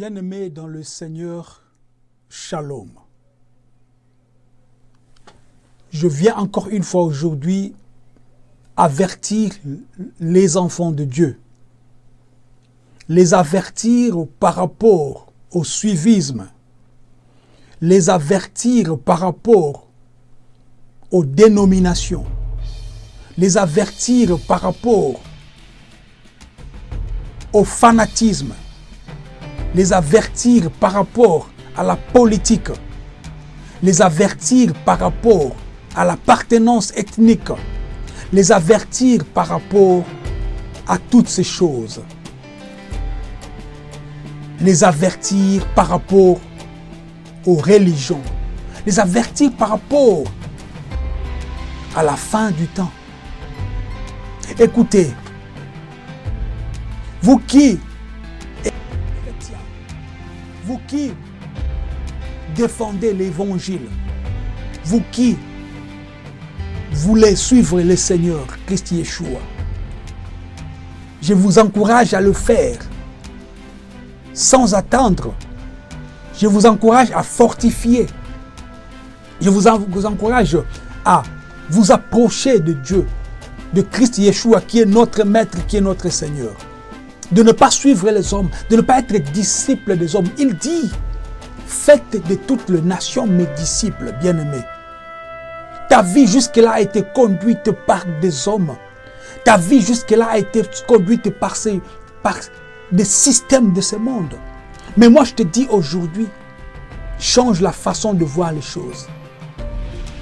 Bien-aimés dans le Seigneur, Shalom. Je viens encore une fois aujourd'hui avertir les enfants de Dieu, les avertir par rapport au suivisme, les avertir par rapport aux dénominations, les avertir par rapport au fanatisme, les avertir par rapport à la politique, les avertir par rapport à l'appartenance ethnique, les avertir par rapport à toutes ces choses, les avertir par rapport aux religions, les avertir par rapport à la fin du temps. Écoutez, vous qui qui défendez l'évangile, vous qui voulez suivre le Seigneur Christ Yeshua, je vous encourage à le faire sans attendre. Je vous encourage à fortifier. Je vous, vous encourage à vous approcher de Dieu, de Christ Yeshua qui est notre Maître, qui est notre Seigneur. De ne pas suivre les hommes, de ne pas être disciple des hommes. Il dit, faites de toutes les nations mes disciples, bien-aimés. Ta vie jusque-là a été conduite par des hommes. Ta vie jusque-là a été conduite par, ces, par des systèmes de ce monde. Mais moi, je te dis aujourd'hui, change la façon de voir les choses.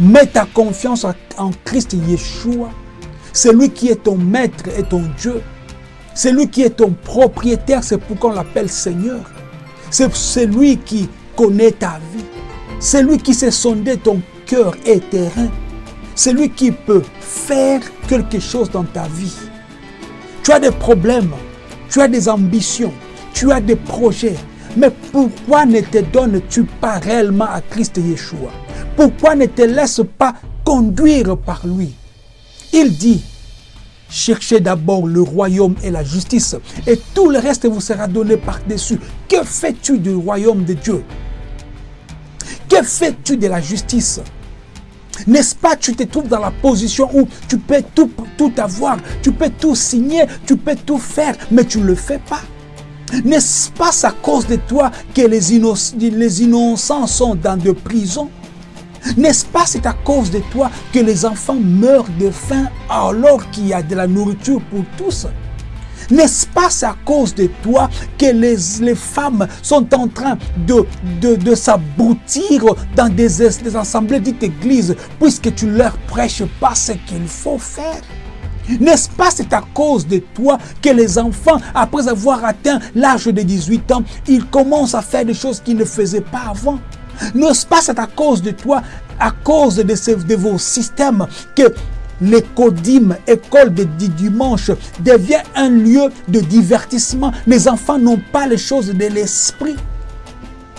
Mets ta confiance en Christ Yeshua. C'est lui qui est ton maître et ton Dieu. C'est lui qui est ton propriétaire, c'est pourquoi on l'appelle Seigneur. C'est lui qui connaît ta vie. C'est lui qui sait sonder ton cœur et terrain. C'est lui qui peut faire quelque chose dans ta vie. Tu as des problèmes, tu as des ambitions, tu as des projets. Mais pourquoi ne te donnes-tu pas réellement à Christ Yeshua? Pourquoi ne te laisses pas conduire par lui? Il dit, cherchez d'abord le royaume et la justice, et tout le reste vous sera donné par-dessus. Que fais-tu du royaume de Dieu? Que fais-tu de la justice? N'est-ce pas, tu te trouves dans la position où tu peux tout, avoir, tu peux tout signer, tu peux tout faire, mais tu ne le fais pas? N'est-ce pas à cause de toi que les, les innocents sont dans des prisons? N'est-ce pas c'est à cause de toi que les enfants meurent de faim alors qu'il y a de la nourriture pour tous? N'est-ce pas c'est à cause de toi que les, femmes sont en train de, de, de s'aboutir dans des, des assemblées dites églises puisque tu leur prêches pas ce qu'il faut faire? N'est-ce pas c'est à cause de toi que les enfants, après avoir atteint l'âge de 18 ans, ils commencent à faire des choses qu'ils ne faisaient pas avant? N'est-ce pas c'est à cause de toi, à cause de, vos systèmes, que l'écodime, école de dimanche, devient un lieu de divertissement. Les enfants n'ont pas les choses de l'esprit.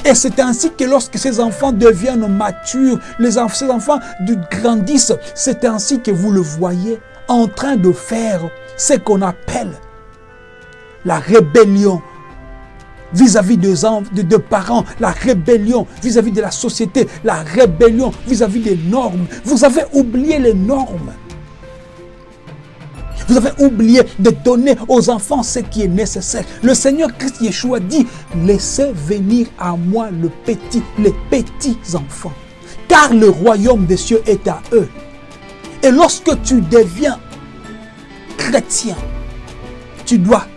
Et c'est ainsi que lorsque ces enfants deviennent matures, les ces enfants grandissent, c'est ainsi que vous le voyez en train de faire ce qu'on appelle la rébellion vis-à-vis -vis de, parents, la rébellion vis-à-vis -vis de la société, la rébellion vis-à-vis des normes. Vous avez oublié les normes. Vous avez oublié de donner aux enfants ce qui est nécessaire. Le Seigneur Christ Yeshua dit, laissez venir à moi les petits enfants, car le royaume des cieux est à eux. Et lorsque tu deviens chrétien, tu dois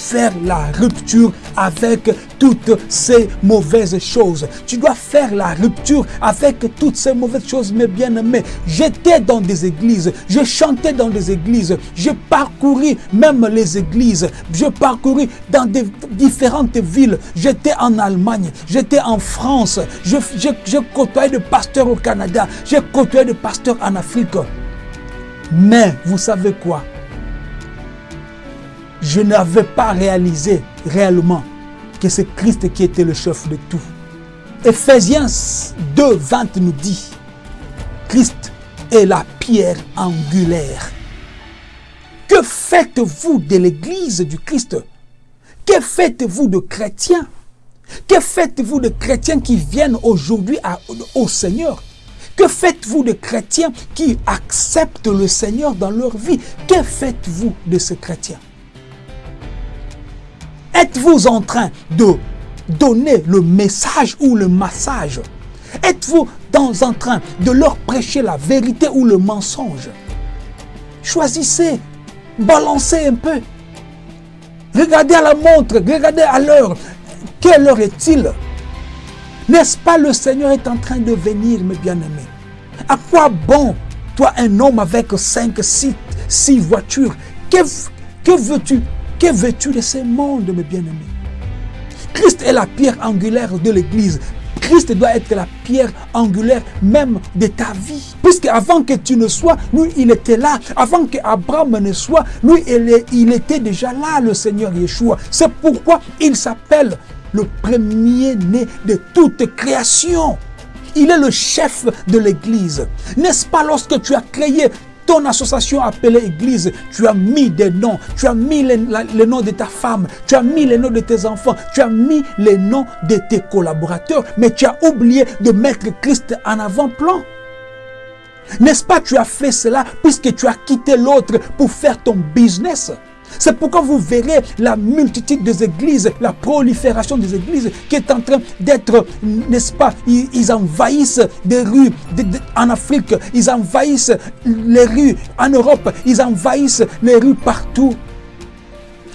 faire la rupture avec toutes ces mauvaises choses. Tu dois faire la rupture avec toutes ces mauvaises choses, mes bien-aimés. J'étais dans des églises, je chantais dans des églises, je parcouris même les églises, je parcouris dans différentes villes. J'étais en Allemagne, j'étais en France, je côtoyais des pasteurs au Canada, j'ai côtoyé des pasteurs en Afrique. Mais vous savez quoi? Je n'avais pas réalisé réellement que c'est Christ qui était le chef de tout. Ephésiens 2, 20 nous dit, Christ est la pierre angulaire. Que faites-vous de l'église du Christ? Que faites-vous de chrétiens? Que faites-vous de chrétiens qui viennent aujourd'hui au Seigneur? Que faites-vous de chrétiens qui acceptent le Seigneur dans leur vie? Que faites-vous de ces chrétiens Êtes-vous en train de donner le message ou le massage? Êtes-vous en train de leur prêcher la vérité ou le mensonge? Choisissez, balancez un peu. Regardez à la montre, regardez à l'heure. Quelle heure est-il? N'est-ce pas le Seigneur est en train de venir, mes bien-aimés? À quoi bon, toi, un homme avec cinq, six, six voitures? Que, que veux-tu Que veux-tu de ce monde, mes bien-aimés? Christ est la pierre angulaire de l'Église. Christ doit être la pierre angulaire même de ta vie. Puisque avant que tu ne sois, lui, il était là. Avant que Abraham ne soit, lui, il était déjà là, le Seigneur Yeshua. C'est pourquoi il s'appelle le premier-né de toute création. Il est le chef de l'Église. N'est-ce pas lorsque tu as créé association appelée Église, tu as mis des noms, tu as mis les, noms de ta femme, tu as mis les noms de tes enfants, tu as mis les noms de tes collaborateurs, mais tu as oublié de mettre Christ en avant-plan. N'est-ce pas, tu as fait cela puisque tu as quitté l'autre pour faire ton business? C'est pourquoi vous verrez la multitude des églises, la prolifération des églises qui est en train d'être, n'est-ce pas, ils, envahissent des rues en Afrique, ils envahissent les rues en Europe, ils envahissent les rues partout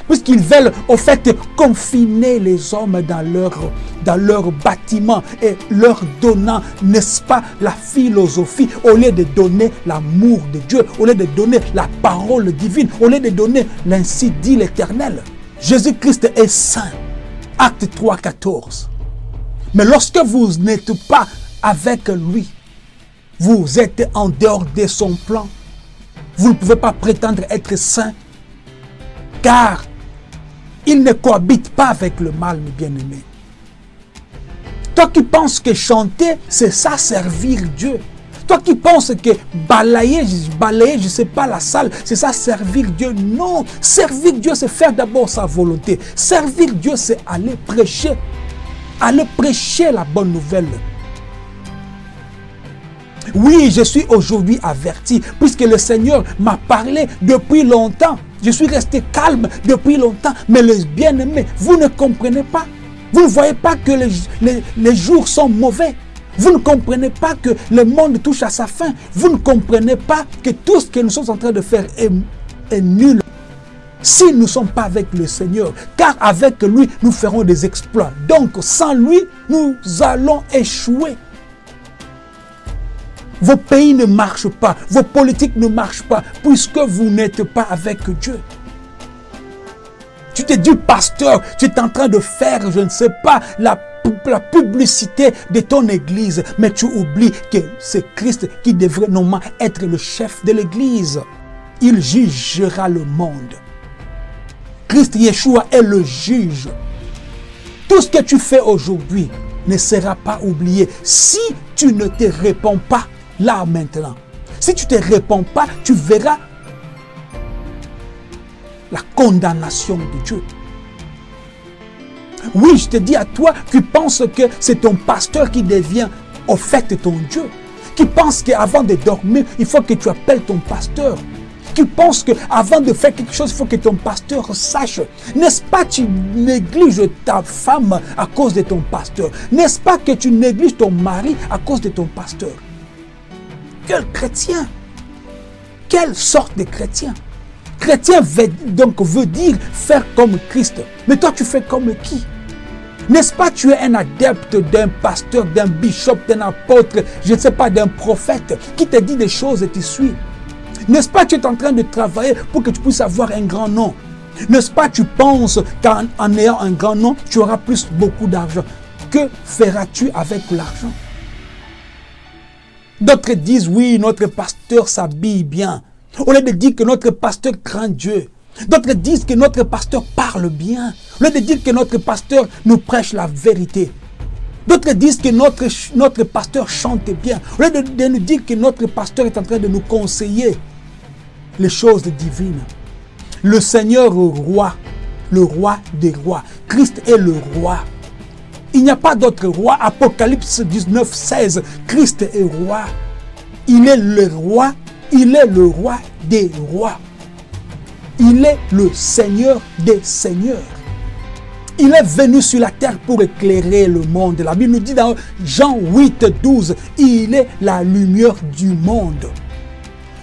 puisqu'ils veulent au fait confiner les hommes dans leur, dans bâtiment et leur donnant, n'est-ce pas, la philosophie, au lieu de donner l'amour de Dieu, au lieu de donner la parole divine, au lieu de donner l'ainsi dit l'Éternel. Jésus-Christ est saint. Acte 3, 14. Mais lorsque vous n'êtes pas avec lui, vous êtes en dehors de son plan. Vous ne pouvez pas prétendre être saint, car il ne cohabite pas avec le mal, mes bien-aimés. Toi qui penses que chanter, c'est ça servir Dieu. Toi qui penses que balayer, balayer, je ne sais pas, la salle, c'est ça servir Dieu. Non, servir Dieu, c'est faire d'abord sa volonté. Servir Dieu, c'est aller prêcher. Aller prêcher la bonne nouvelle. Oui, je suis aujourd'hui averti, puisque le Seigneur m'a parlé depuis longtemps. Je suis resté calme depuis longtemps, mais les bien-aimés, vous ne comprenez pas. Vous ne voyez pas que les, jours sont mauvais. Vous ne comprenez pas que le monde touche à sa fin. Vous ne comprenez pas que tout ce que nous sommes en train de faire est, est nul. Si nous ne sommes pas avec le Seigneur, car avec lui, nous ferons des exploits. Donc, sans lui, nous allons échouer. Vos pays ne marchent pas, vos politiques ne marchent pas, puisque vous n'êtes pas avec Dieu. Tu te dis, pasteur, tu es en train de faire, je ne sais pas, la, la publicité de ton église, mais tu oublies que c'est Christ qui devrait normalement être le chef de l'église. Il jugera le monde. Christ Yeshua est le juge. Tout ce que tu fais aujourd'hui ne sera pas oublié si tu ne te réponds pas là maintenant. Si tu ne te réponds pas, tu verras la condamnation de Dieu. Oui, je te dis à toi qui penses que c'est ton pasteur qui devient au fait ton Dieu. Qui pense qu'avant de dormir, il faut que tu appelles ton pasteur. Qui pense qu'avant de faire quelque chose, il faut que ton pasteur sache. N'est-ce pas que tu négliges ta femme à cause de ton pasteur? N'est-ce pas que tu négliges ton mari à cause de ton pasteur? Quel chrétien? Quelle sorte de chrétien? Chrétien veut, donc veut dire faire comme Christ. Mais toi, tu fais comme qui? N'est-ce pas tu es un adepte d'un pasteur, d'un bishop, d'un apôtre, je ne sais pas, d'un prophète qui te dit des choses et tu suis N'est-ce pas tu es en train de travailler pour que tu puisses avoir un grand nom? N'est-ce pas tu penses qu'en ayant un grand nom, tu auras plus beaucoup d'argent? Que feras-tu avec l'argent? D'autres disent, oui, notre pasteur s'habille bien. Au lieu de dire que notre pasteur craint Dieu. D'autres disent que notre pasteur parle bien. Au lieu de dire que notre pasteur nous prêche la vérité. D'autres disent que notre, pasteur chante bien. Au lieu de, de nous dire que notre pasteur est en train de nous conseiller les choses divines. Le Seigneur roi, le roi des rois. Christ est le roi. Il n'y a pas d'autre roi. Apocalypse 19, 16. Christ est roi. Il est le roi. Il est le roi des rois. Il est le Seigneur des seigneurs. Il est venu sur la terre pour éclairer le monde. La Bible nous dit dans Jean 8, 12, il est la lumière du monde.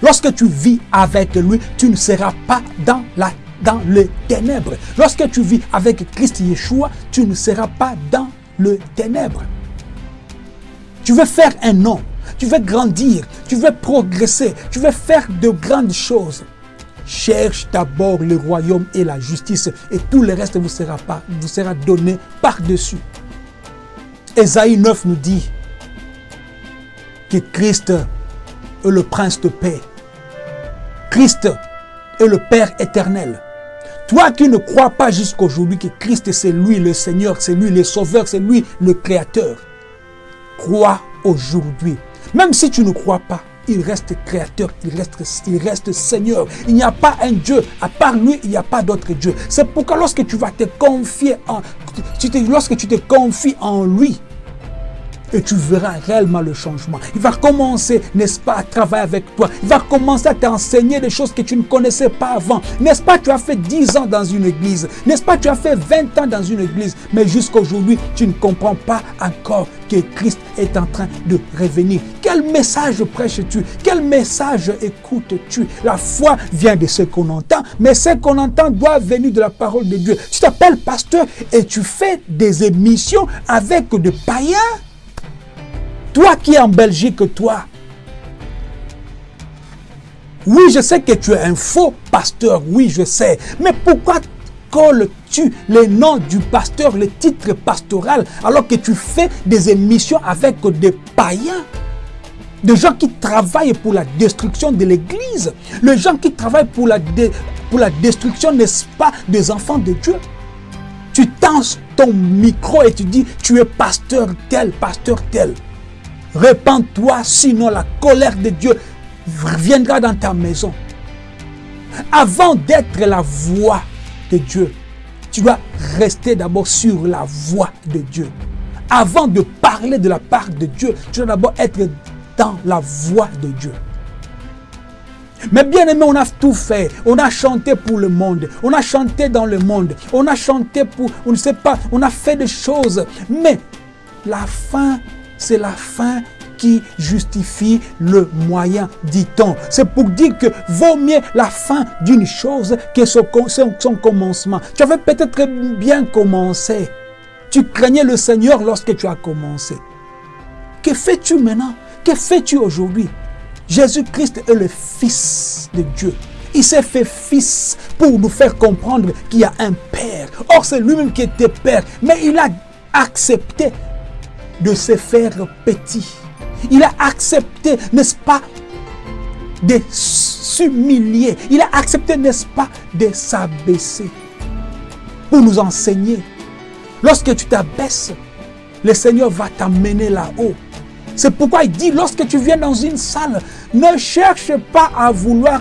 Lorsque tu vis avec lui, tu ne seras pas dans, la, dans les ténèbres. Lorsque tu vis avec Christ Yeshua, tu ne seras pas dans le ténèbre. Tu veux faire un nom, tu veux grandir, tu veux progresser, tu veux faire de grandes choses. Cherche d'abord le royaume et la justice et tout le reste vous sera, pas, vous sera donné par-dessus. Ésaïe 9 nous dit que Christ est le prince de paix. Christ est le Père éternel. Toi qui ne crois pas jusqu'aujourd'hui que Christ c'est lui le Seigneur, c'est lui le Sauveur, c'est lui le Créateur, crois aujourd'hui. Même si tu ne crois pas, il reste créateur, il reste, Seigneur. Il n'y a pas un Dieu. À part lui, il n'y a pas d'autre Dieu. C'est pourquoi lorsque tu vas te confier lorsque tu te en lui, et tu verras réellement le changement. Il va commencer, n'est-ce pas, à travailler avec toi. Il va commencer à t'enseigner des choses que tu ne connaissais pas avant. N'est-ce pas, tu as fait 10 ans dans une église? N'est-ce pas, tu as fait 20 ans dans une église? Mais jusqu'à aujourd'hui, tu ne comprends pas encore que Christ est en train de revenir. Quel message prêches-tu? Quel message écoutes-tu? La foi vient de ce qu'on entend, mais ce qu'on entend doit venir de la parole de Dieu. Tu t'appelles pasteur et tu fais des émissions avec des païens toi qui es en Belgique, toi. Oui, je sais que tu es un faux pasteur. Oui, je sais. Mais pourquoi colles-tu les noms du pasteur, le titre pastoral, alors que tu fais des émissions avec des païens? Des gens qui travaillent pour la destruction de l'Église, les gens qui travaillent pour la, pour la destruction, n'est-ce pas, des enfants de Dieu? Tu tends ton micro et tu dis, tu es pasteur tel, pasteur tel. Répands-toi, sinon la colère de Dieu viendra dans ta maison. Avant d'être la voix de Dieu, tu dois rester d'abord sur la voix de Dieu. Avant de parler de la part de Dieu, tu dois d'abord être dans la voix de Dieu. Mais bien aimé, on a tout fait. On a chanté pour le monde. On a chanté dans le monde. On a chanté pour, on ne sait pas, on a fait des choses. Mais la fin c'est la fin qui justifie le moyen, dit-on. C'est pour dire que vaut mieux la fin d'une chose que son, son commencement. Tu avais peut-être bien commencé. Tu craignais le Seigneur lorsque tu as commencé. Que fais-tu maintenant? Que fais-tu aujourd'hui? Jésus-Christ est le Fils de Dieu. Il s'est fait fils pour nous faire comprendre qu'il y a un Père. Or, c'est lui-même qui était Père. Mais il a accepté de se faire petit. Il a accepté, n'est-ce pas, de s'humilier. Il a accepté, n'est-ce pas, de s'abaisser pour nous enseigner. Lorsque tu t'abaisses, le Seigneur va t'amener là-haut. C'est pourquoi il dit, lorsque tu viens dans une salle, ne cherche pas à vouloir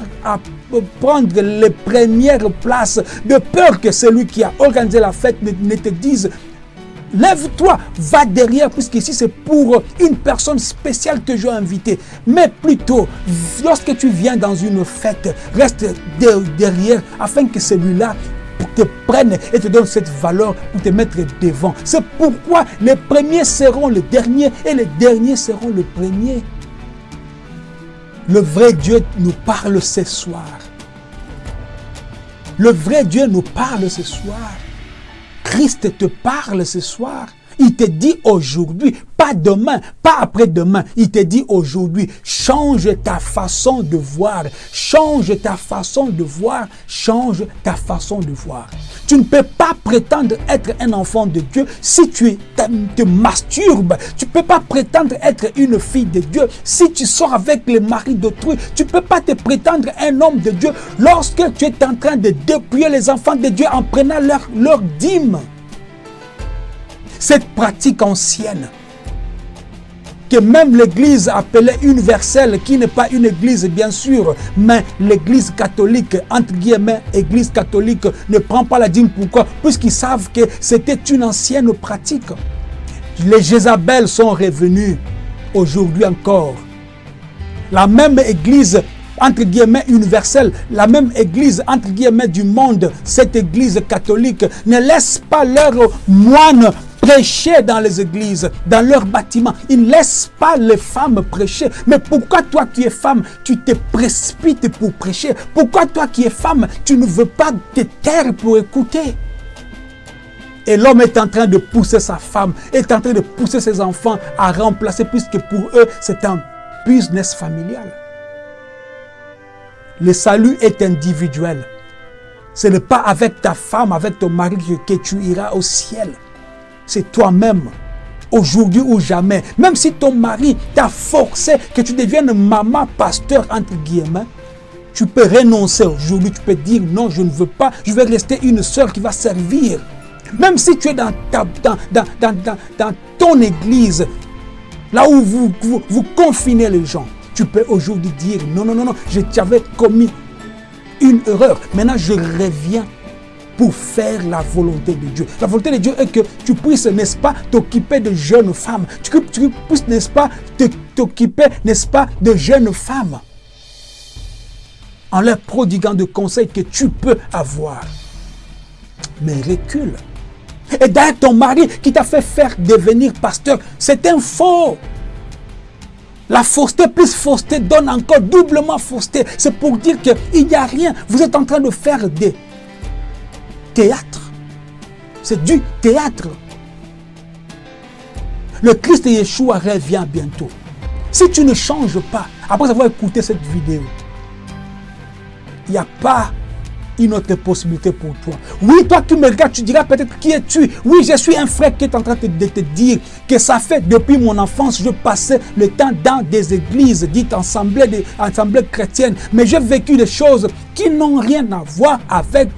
prendre les premières places, de peur que celui qui a organisé la fête ne te dise, Lève-toi, va derrière, puisqu'ici c'est pour une personne spéciale que je vais. Mais plutôt, lorsque tu viens dans une fête, reste derrière afin que celui-là te prenne et te donne cette valeur pour te mettre devant. C'est pourquoi les premiers seront les derniers et les derniers seront les premiers. Le vrai Dieu nous parle ce soir. Le vrai Dieu nous parle ce soir. Christ te parle ce soir. Il te dit aujourd'hui, pas demain, pas après-demain. Il te dit aujourd'hui, change ta façon de voir, change ta façon de voir, change ta façon de voir. Tu ne peux pas prétendre être un enfant de Dieu si tu te masturbes. Tu ne peux pas prétendre être une fille de Dieu si tu sors avec le mari d'autrui. Tu ne peux pas te prétendre un homme de Dieu lorsque tu es en train de dépouiller les enfants de Dieu en prenant leur, leur dîme cette pratique ancienne que même l'église appelée universelle, qui n'est pas une église bien sûr, mais l'église catholique, entre guillemets, église catholique, ne prend pas la dîme. Pourquoi? Puisqu'ils savent que c'était une ancienne pratique. Les Jézabel sont revenus aujourd'hui encore. La même église entre guillemets universelle, la même église entre guillemets du monde, cette église catholique, ne laisse pas leurs moines prêcher dans les églises, dans leurs bâtiments. Ils ne laissent pas les femmes prêcher. Mais pourquoi toi qui es femme, tu te précipites pour prêcher? Pourquoi toi qui es femme, tu ne veux pas te taire pour écouter? Et l'homme est en train de pousser sa femme, est en train de pousser ses enfants à remplacer, puisque pour eux, c'est un business familial. Le salut est individuel. Ce n'est pas avec ta femme, avec ton mari que, tu iras au ciel. C'est toi-même, aujourd'hui ou jamais. Même si ton mari t'a forcé que tu deviennes maman, pasteur, entre guillemets, tu peux renoncer aujourd'hui. Tu peux dire non, je ne veux pas. Je vais rester une soeur qui va servir. Même si tu es dans, ta, dans, dans, dans, ton église, là où vous, vous, confinez les gens, tu peux aujourd'hui dire non, non, non, non, je t'avais commis une erreur. Maintenant, je reviens pour faire la volonté de Dieu. La volonté de Dieu est que tu puisses, n'est-ce pas, t'occuper de jeunes femmes. Tu, puisses, n'est-ce pas, t'occuper, n'est-ce pas, de jeunes femmes. En leur prodiguant de conseils que tu peux avoir. Mais recule. Et d'ailleurs, ton mari qui t'a fait faire devenir pasteur, c'est un faux. La fausseté plus fausseté donne encore doublement fausseté. C'est pour dire qu'il n'y a rien. Vous êtes en train de faire des théâtres. C'est du théâtre. Le Christ Yeshua revient bientôt. Si tu ne changes pas, après avoir écouté cette vidéo, il n'y a pas une autre possibilité pour toi. Oui, toi tu me regardes, tu diras peut-être qui es-tu Oui, je suis un frère qui est en train de te dire que ça fait depuis mon enfance, je passais le temps dans des églises dites assemblées, des assemblées chrétiennes, mais j'ai vécu des choses qui n'ont rien à voir avec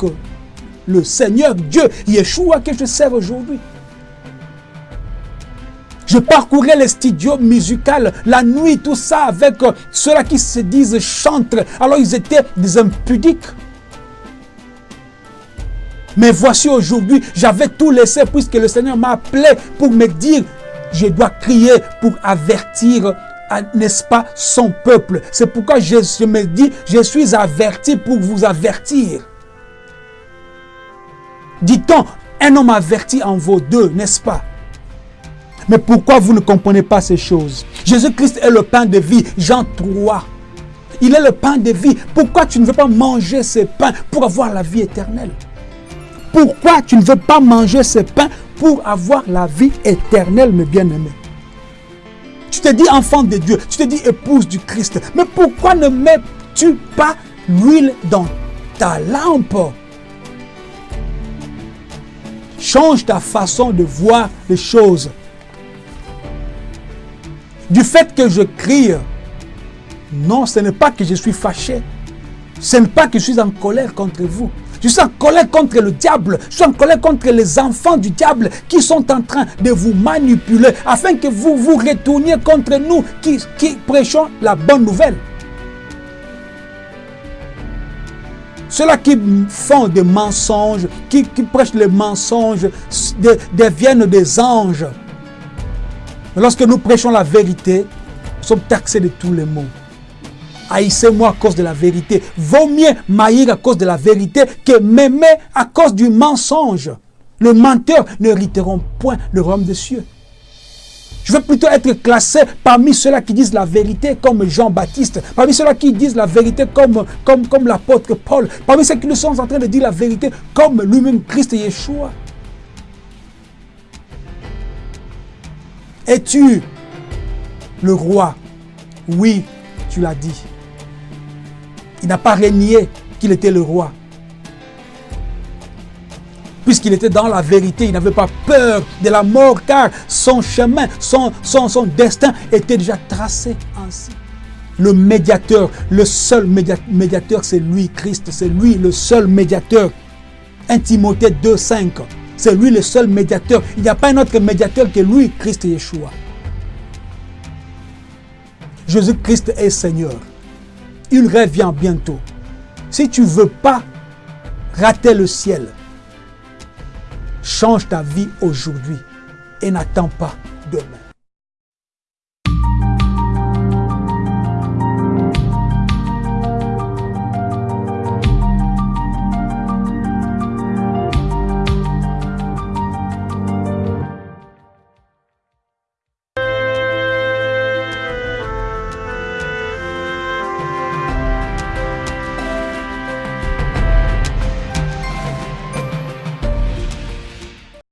le Seigneur Dieu, Yeshua que je sers aujourd'hui. Je parcourais les studios musicaux la nuit, tout ça, avec ceux-là qui se disent chantres. Alors ils étaient des impudiques. Mais voici aujourd'hui, j'avais tout laissé puisque le Seigneur m'a appelé pour me dire, je dois crier pour avertir, n'est-ce pas, son peuple. C'est pourquoi je, me dis, je suis averti pour vous avertir. Dit-on, un homme averti en vaut deux, n'est-ce pas? Mais pourquoi vous ne comprenez pas ces choses? Jésus-Christ est le pain de vie, Jean 3. Il est le pain de vie. Pourquoi tu ne veux pas manger ce pain pour avoir la vie éternelle? Pourquoi tu ne veux pas manger ce pain pour avoir la vie éternelle, mes bien-aimés? Tu te dis enfant de Dieu, tu te dis épouse du Christ. Mais pourquoi ne mets-tu pas l'huile dans ta lampe? Change ta façon de voir les choses. Du fait que je crie, non, ce n'est pas que je suis fâché. Ce n'est pas que je suis en colère contre vous. Je suis en colère contre le diable. Je suis en colère contre les enfants du diable qui sont en train de vous manipuler afin que vous vous retourniez contre nous qui, prêchons la bonne nouvelle. Ceux-là qui font des mensonges, qui, prêchent les mensonges, deviennent des anges. lorsque nous prêchons la vérité, nous sommes taxés de tous les maux haïssez-moi à cause de la vérité. Vaut mieux m'haïr à cause de la vérité que m'aimer à cause du mensonge. Le menteur ne hériteront point le royaume des cieux. Je veux plutôt être classé parmi ceux-là qui disent la vérité comme Jean-Baptiste, parmi ceux-là qui disent la vérité comme, comme, comme l'apôtre Paul, parmi ceux qui nous sont en train de dire la vérité comme lui-même Christ Yeshua. Es-tu le roi? Oui, tu l'as dit. Il n'a pas régné qu'il était le roi. Puisqu'il était dans la vérité, il n'avait pas peur de la mort, car son chemin, son, destin était déjà tracé ainsi. Le médiateur, le seul médiateur, c'est lui, Christ, c'est lui le seul médiateur. 1 Timothée 2,5, c'est lui le seul médiateur. Il n'y a pas un autre médiateur que lui, Christ Yeshua. Jésus-Christ est Seigneur il revient bientôt. Si tu ne veux pas rater le ciel, change ta vie aujourd'hui et n'attends pas demain.